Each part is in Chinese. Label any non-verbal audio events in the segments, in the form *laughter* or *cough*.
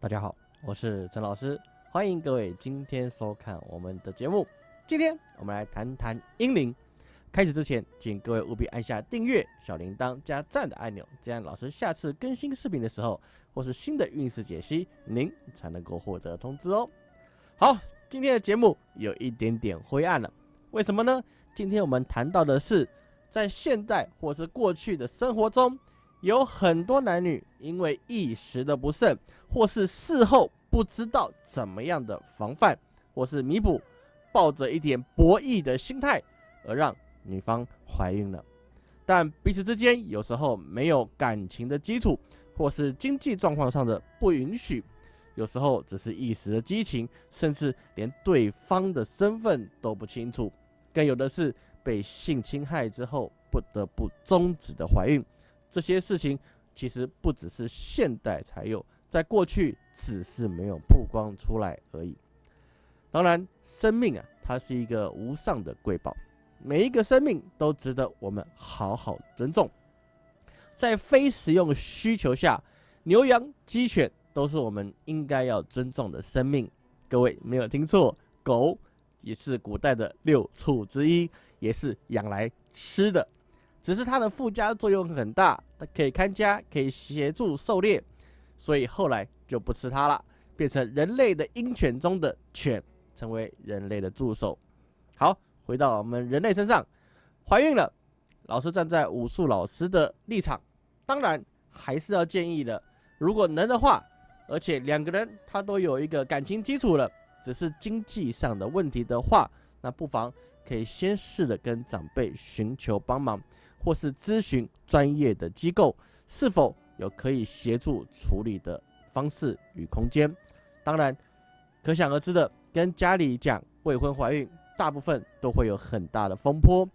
大家好，我是陈老师，欢迎各位今天收看我们的节目。今天我们来谈谈英灵。开始之前，请各位务必按下订阅、小铃铛加赞的按钮，这样老师下次更新视频的时候，或是新的运势解析，您才能够获得通知哦。好，今天的节目有一点点灰暗了，为什么呢？今天我们谈到的是，在现代或是过去的生活中。有很多男女因为一时的不慎，或是事后不知道怎么样的防范，或是弥补，抱着一点博弈的心态，而让女方怀孕了。但彼此之间有时候没有感情的基础，或是经济状况上的不允许，有时候只是一时的激情，甚至连对方的身份都不清楚，更有的是被性侵害之后不得不终止的怀孕。这些事情其实不只是现代才有，在过去只是没有曝光出来而已。当然，生命啊，它是一个无上的瑰宝，每一个生命都值得我们好好尊重。在非实用需求下，牛羊鸡犬都是我们应该要尊重的生命。各位没有听错，狗也是古代的六畜之一，也是养来吃的。只是它的附加作用很大，它可以看家，可以协助狩猎，所以后来就不吃它了，变成人类的鹰犬中的犬，成为人类的助手。好，回到我们人类身上，怀孕了，老师站在武术老师的立场，当然还是要建议的，如果能的话，而且两个人他都有一个感情基础了，只是经济上的问题的话，那不妨可以先试着跟长辈寻求帮忙。或是咨询专业的机构，是否有可以协助处理的方式与空间？当然，可想而知的，跟家里讲未婚怀孕，大部分都会有很大的风波。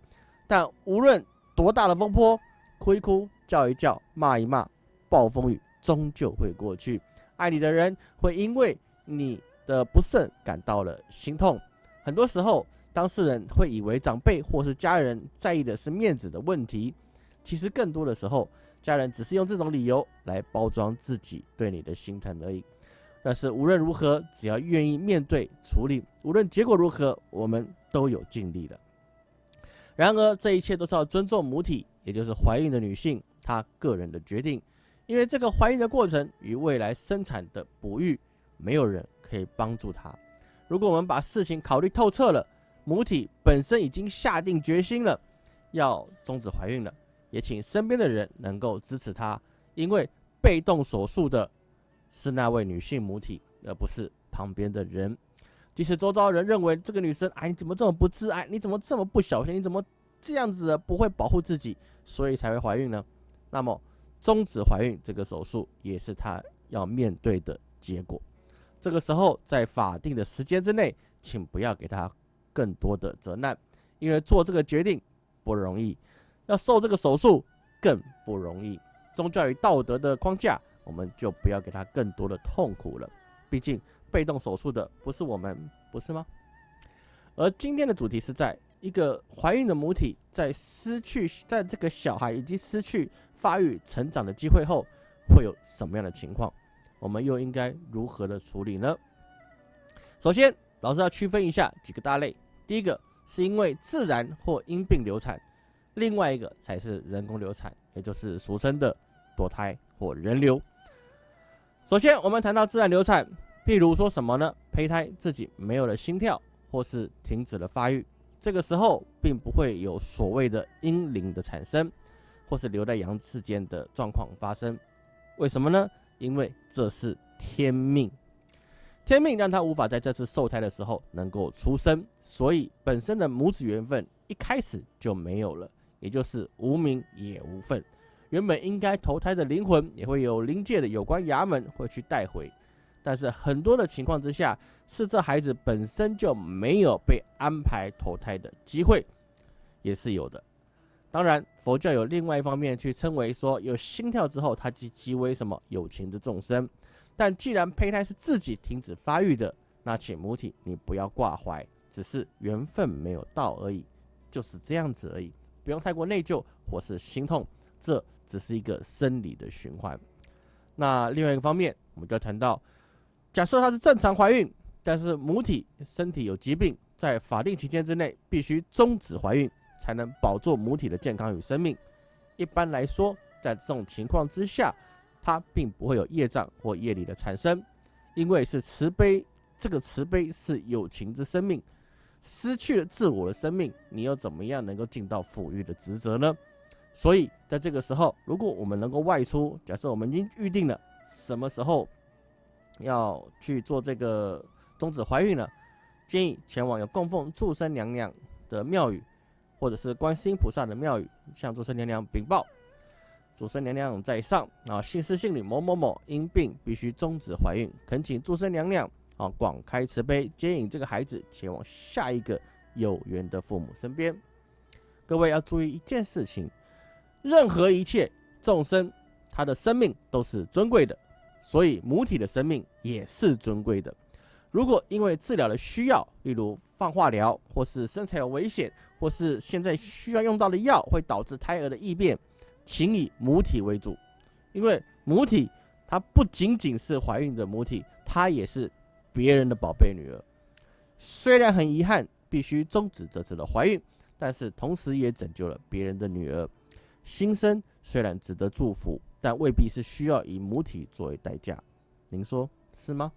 但无论多大的风波，哭一哭，叫一叫，骂一骂，暴风雨终究会过去。爱你的人会因为你的不慎感到了心痛。很多时候。当事人会以为长辈或是家人在意的是面子的问题，其实更多的时候，家人只是用这种理由来包装自己对你的心疼而已。但是无论如何，只要愿意面对处理，无论结果如何，我们都有尽力了。然而，这一切都是要尊重母体，也就是怀孕的女性她个人的决定，因为这个怀孕的过程与未来生产的哺育，没有人可以帮助她。如果我们把事情考虑透彻了，母体本身已经下定决心了，要终止怀孕了，也请身边的人能够支持她，因为被动手术的是那位女性母体，而不是旁边的人。即使周遭人认为这个女生，哎，你怎么这么不自爱？你怎么这么不小心？你怎么这样子的不会保护自己，所以才会怀孕呢？那么终止怀孕这个手术也是她要面对的结果。这个时候，在法定的时间之内，请不要给她。更多的责难，因为做这个决定不容易，要受这个手术更不容易。宗教与道德的框架，我们就不要给他更多的痛苦了。毕竟被动手术的不是我们，不是吗？而今天的主题是在一个怀孕的母体在失去在这个小孩已经失去发育成长的机会后，会有什么样的情况？我们又应该如何的处理呢？首先，老师要区分一下几个大类。第一个是因为自然或因病流产，另外一个才是人工流产，也就是俗称的堕胎或人流。首先，我们谈到自然流产，譬如说什么呢？胚胎自己没有了心跳，或是停止了发育，这个时候并不会有所谓的婴灵的产生，或是留在羊翅间的状况发生。为什么呢？因为这是天命。天命让他无法在这次受胎的时候能够出生，所以本身的母子缘分一开始就没有了，也就是无名也无份。原本应该投胎的灵魂也会有灵界的有关衙门会去带回，但是很多的情况之下是这孩子本身就没有被安排投胎的机会，也是有的。当然，佛教有另外一方面去称为说有心跳之后，他即即为什么有情之众生。但既然胚胎是自己停止发育的，那请母体你不要挂怀，只是缘分没有到而已，就是这样子而已，不用太过内疚或是心痛，这只是一个生理的循环。那另外一个方面，我们就要谈到假设她是正常怀孕，但是母体身体有疾病，在法定期间之内必须终止怀孕，才能保住母体的健康与生命。一般来说，在这种情况之下，它并不会有业障或业力的产生，因为是慈悲，这个慈悲是有情之生命，失去了自我的生命，你又怎么样能够尽到抚育的职责呢？所以在这个时候，如果我们能够外出，假设我们已经预定了什么时候要去做这个终止怀孕了，建议前往有供奉祝生娘娘的庙宇，或者是观世音菩萨的庙宇，向祝生娘娘禀报。主神娘娘在上啊，姓氏姓李某某某因病必须终止怀孕，恳请祝生娘娘啊广开慈悲，接引这个孩子前往下一个有缘的父母身边。各位要注意一件事情，任何一切众生，他的生命都是尊贵的，所以母体的生命也是尊贵的。如果因为治疗的需要，例如放化疗，或是身材有危险，或是现在需要用到的药会导致胎儿的异变。请以母体为主，因为母体它不仅仅是怀孕的母体，它也是别人的宝贝女儿。虽然很遗憾必须终止这次的怀孕，但是同时也拯救了别人的女儿。新生虽然值得祝福，但未必是需要以母体作为代价。您说是吗？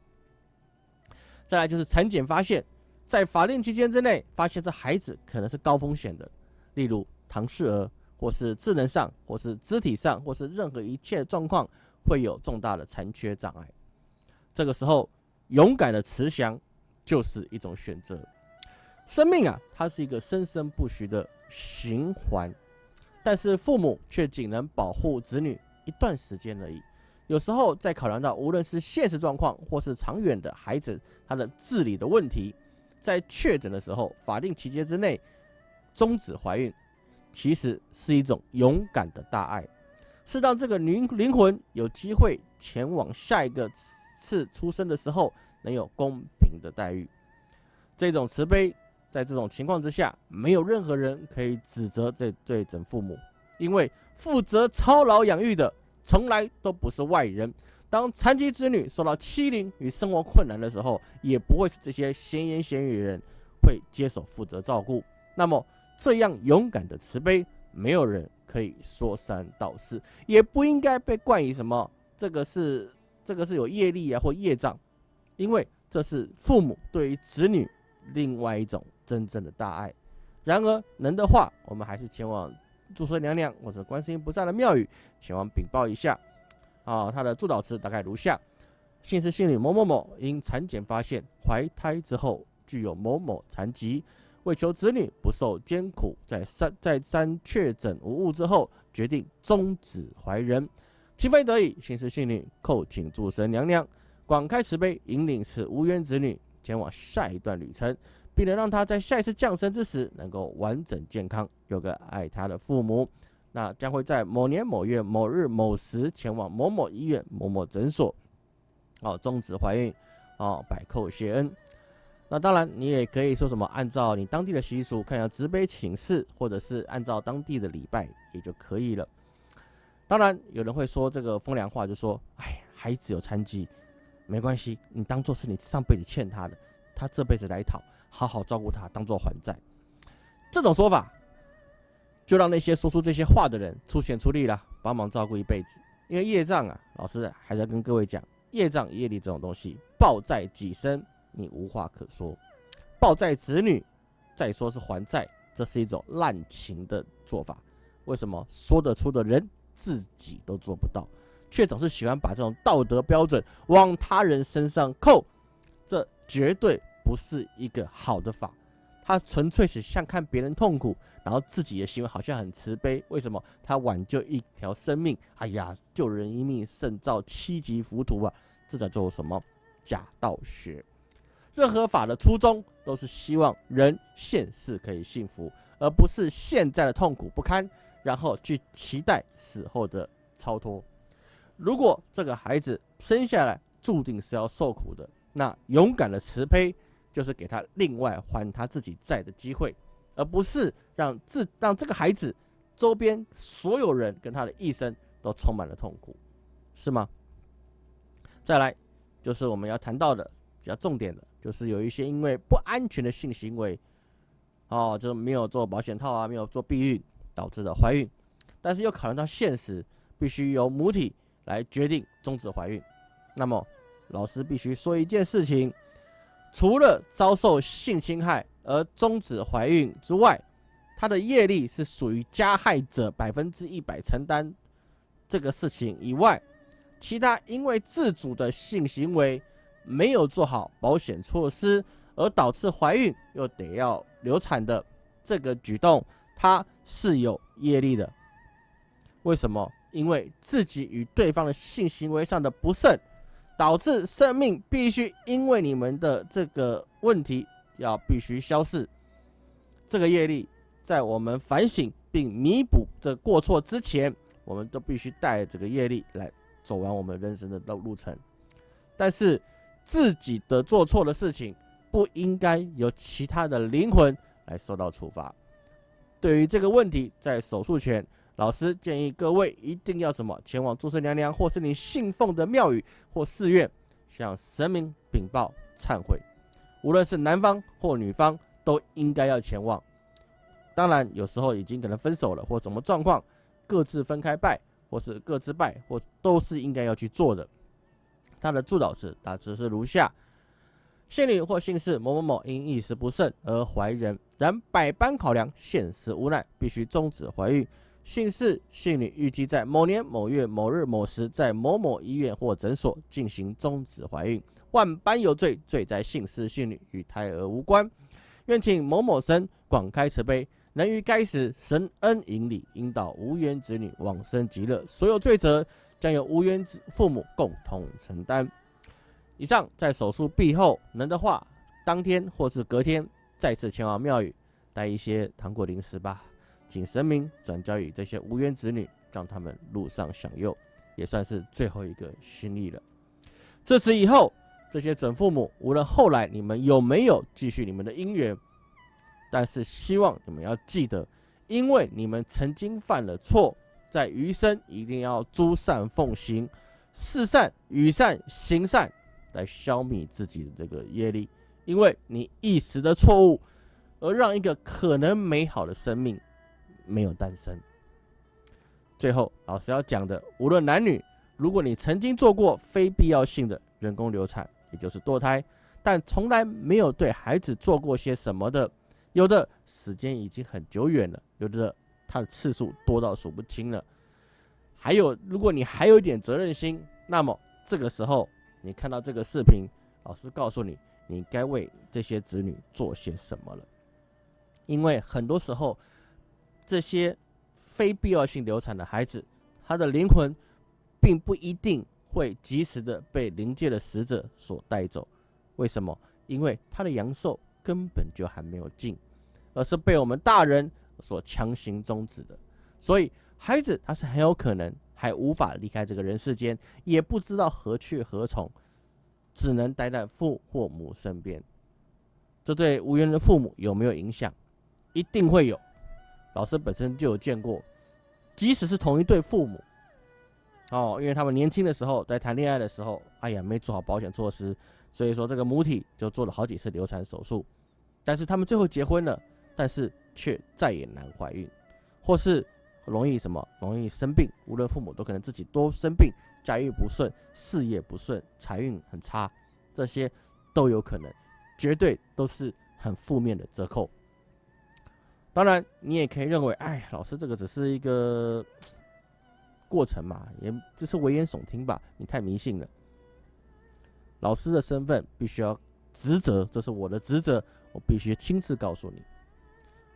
再来就是产检发现，在法定期间之内发现这孩子可能是高风险的，例如唐氏儿。或是智能上，或是肢体上，或是任何一切状况，会有重大的残缺障碍。这个时候，勇敢的慈祥就是一种选择。生命啊，它是一个生生不息的循环，但是父母却仅能保护子女一段时间而已。有时候，在考量到无论是现实状况，或是长远的孩子他的治理的问题，在确诊的时候，法定期间之内终止怀孕。其实是一种勇敢的大爱，是让这个灵灵魂有机会前往下一个次出生的时候能有公平的待遇。这种慈悲，在这种情况之下，没有任何人可以指责这对整父母，因为负责操劳养育的从来都不是外人。当残疾子女受到欺凌与生活困难的时候，也不会是这些闲言闲语的人会接手负责照顾。那么。这样勇敢的慈悲，没有人可以说三道四，也不应该被冠以什么这个是这个是有业力啊或业障，因为这是父母对于子女另外一种真正的大爱。然而能的话，我们还是前往祝生娘娘或者观世音菩萨的庙宇，前往禀报一下。啊，他的祝祷词大概如下：姓氏姓李某某某，因产检发现怀胎之后具有某某残疾。为求子女不受艰苦，在三在三确诊无误之后，决定终止怀人。情非得已，姓氏姓女叩请诸神娘娘广开慈悲，引领此无缘子女前往下一段旅程，并能让他在下一次降生之时能够完整健康，有个爱他的父母。那将会在某年某月某日某时前往某某医院某某诊所，哦，终止怀孕，哦，百叩谢恩。那当然，你也可以说什么，按照你当地的习俗，看下慈悲请示，或者是按照当地的礼拜也就可以了。当然，有人会说这个风凉话，就说：“哎，孩子有残疾，没关系，你当做是你上辈子欠他的，他这辈子来讨，好好照顾他，当做还债。”这种说法，就让那些说出这些话的人出钱出力了，帮忙照顾一辈子。因为业障啊，老师还是要跟各位讲，业障业力这种东西，报在己身。你无话可说，抱债子女，再说是还债，这是一种滥情的做法。为什么说得出的人自己都做不到，却总是喜欢把这种道德标准往他人身上扣？这绝对不是一个好的法。他纯粹是想看别人痛苦，然后自己的行为好像很慈悲。为什么他挽救一条生命？哎呀，救人一命胜造七级浮屠啊！这叫做什么假道学？任何法的初衷都是希望人现世可以幸福，而不是现在的痛苦不堪，然后去期待死后的超脱。如果这个孩子生下来注定是要受苦的，那勇敢的慈悲就是给他另外还他自己债的机会，而不是让自让这个孩子周边所有人跟他的一生都充满了痛苦，是吗？再来。就是我们要谈到的比较重点的，就是有一些因为不安全的性行为，哦，就没有做保险套啊，没有做避孕导致的怀孕，但是又考虑到现实，必须由母体来决定终止怀孕。那么老师必须说一件事情：除了遭受性侵害而终止怀孕之外，他的业力是属于加害者百分之一百承担这个事情以外，其他因为自主的性行为没有做好保险措施而导致怀孕又得要流产的这个举动，它是有业力的。为什么？因为自己与对方的性行为上的不慎，导致生命必须因为你们的这个问题要必须消逝，这个业力。在我们反省并弥补这过错之前，我们都必须带这个业力来走完我们人生的路路程。但是自己的做错的事情，不应该由其他的灵魂来受到处罚。对于这个问题，在手术前，老师建议各位一定要什么？前往诸神娘娘或是你信奉的庙宇或寺院，向神明禀报忏悔。无论是男方或女方，都应该要前往。当然，有时候已经可能分手了，或什么状况，各自分开拜，或是各自拜，或都是应该要去做的。他的祝祷是大致是如下：姓李或姓氏某某某因一时不慎而怀人，然百般考量，现实无奈，必须终止怀孕。姓氏、姓女预计在某年某月某日某时，在某某医院或诊所进行终止怀孕。万般有罪，罪在姓氏姓女，与胎儿无关。愿请某某神广开慈悲。能于该时神恩引领，引导无缘子女往生极乐，所有罪责将由无缘子父母共同承担。以上在手术毕后，能的话，当天或是隔天再次前往庙宇，带一些糖果零食吧，请神明转交于这些无缘子女，让他们路上享用，也算是最后一个心意了。自此以后，这些准父母，无论后来你们有没有继续你们的姻缘。但是希望你们要记得，因为你们曾经犯了错，在余生一定要诸善奉行，事善与善行善，来消灭自己的这个业力。因为你一时的错误，而让一个可能美好的生命没有诞生。最后，老师要讲的，无论男女，如果你曾经做过非必要性的人工流产，也就是堕胎，但从来没有对孩子做过些什么的。有的时间已经很久远了，有的它的次数多到数不清了。还有，如果你还有一点责任心，那么这个时候你看到这个视频，老师告诉你，你该为这些子女做些什么了。因为很多时候，这些非必要性流产的孩子，他的灵魂并不一定会及时的被灵界的使者所带走。为什么？因为他的阳寿根本就还没有尽。而是被我们大人所强行终止的，所以孩子他是很有可能还无法离开这个人世间，也不知道何去何从，只能待在父或母身边。这对无缘的父母有没有影响？一定会有。老师本身就有见过，即使是同一对父母，哦，因为他们年轻的时候在谈恋爱的时候，哎呀，没做好保险措施，所以说这个母体就做了好几次流产手术，但是他们最后结婚了。但是却再也难怀孕，或是容易什么容易生病，无论父母都可能自己多生病，家运不顺，事业不顺，财运很差，这些都有可能，绝对都是很负面的折扣。当然，你也可以认为，哎，老师这个只是一个 *tsk* 过程嘛，也只是危言耸听吧，你太迷信了。老师的身份必须要职责，这是我的职责，我必须亲自告诉你。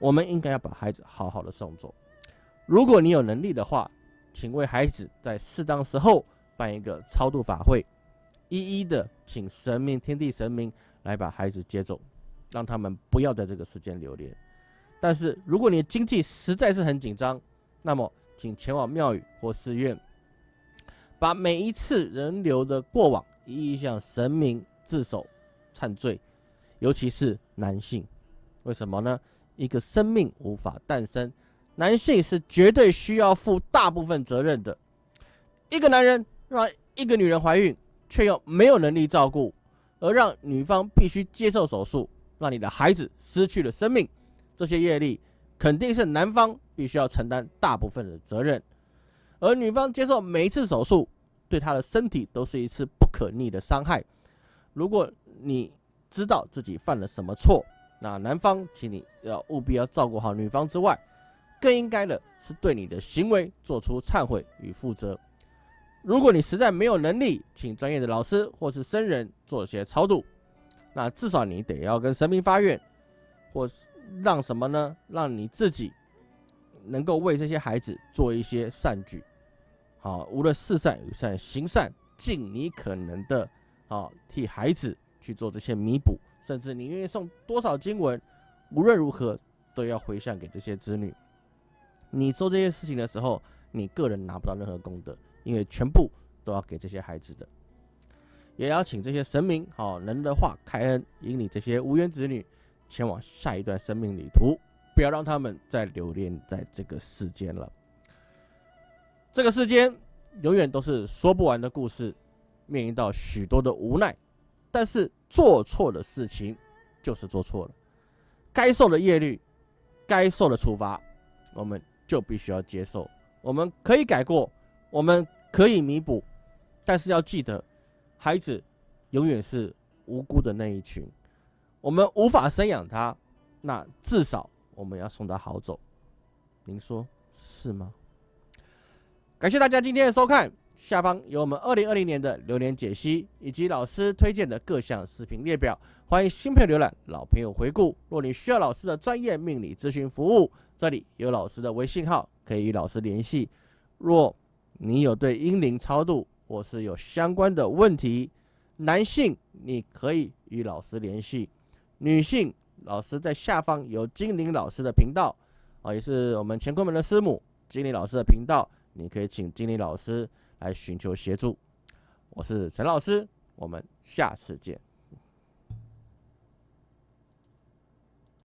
我们应该要把孩子好好的送走。如果你有能力的话，请为孩子在适当时候办一个超度法会，一一的请神明、天地神明来把孩子接走，让他们不要在这个世间留恋。但是，如果你的经济实在是很紧张，那么请前往庙宇或寺院，把每一次人流的过往一一向神明自首忏罪，尤其是男性，为什么呢？一个生命无法诞生，男性是绝对需要负大部分责任的。一个男人让一个女人怀孕，却又没有能力照顾，而让女方必须接受手术，让你的孩子失去了生命，这些业力肯定是男方必须要承担大部分的责任。而女方接受每一次手术，对她的身体都是一次不可逆的伤害。如果你知道自己犯了什么错，那男方请你要务必要照顾好女方之外，更应该的是对你的行为做出忏悔与负责。如果你实在没有能力，请专业的老师或是僧人做些超度，那至少你得要跟神明发愿，或是让什么呢？让你自己能够为这些孩子做一些善举。好，无论事善与善，行善，尽你可能的，好替孩子去做这些弥补，甚至你愿意送多少经文，无论如何都要回向给这些子女。你做这些事情的时候，你个人拿不到任何功德，因为全部都要给这些孩子的。也要请这些神明，好人的话开恩，引领这些无缘子女前往下一段生命旅途，不要让他们再留恋在这个世间了。这个世间永远都是说不完的故事，面临到许多的无奈，但是做错的事情就是做错了，该受的业律，该受的处罚，我们就必须要接受。我们可以改过，我们可以弥补，但是要记得，孩子永远是无辜的那一群，我们无法生养他，那至少我们要送他好走。您说是吗？感谢大家今天的收看，下方有我们二零二零年的流年解析，以及老师推荐的各项视频列表，欢迎新朋友浏览，老朋友回顾。若你需要老师的专业命理咨询服务，这里有老师的微信号，可以与老师联系。若你有对阴灵超度或是有相关的问题，男性你可以与老师联系，女性老师在下方有精灵老师的频道，啊，也是我们乾坤门的师母精灵老师的频道。你可以请精灵老师来寻求协助。我是陈老师，我们下次见。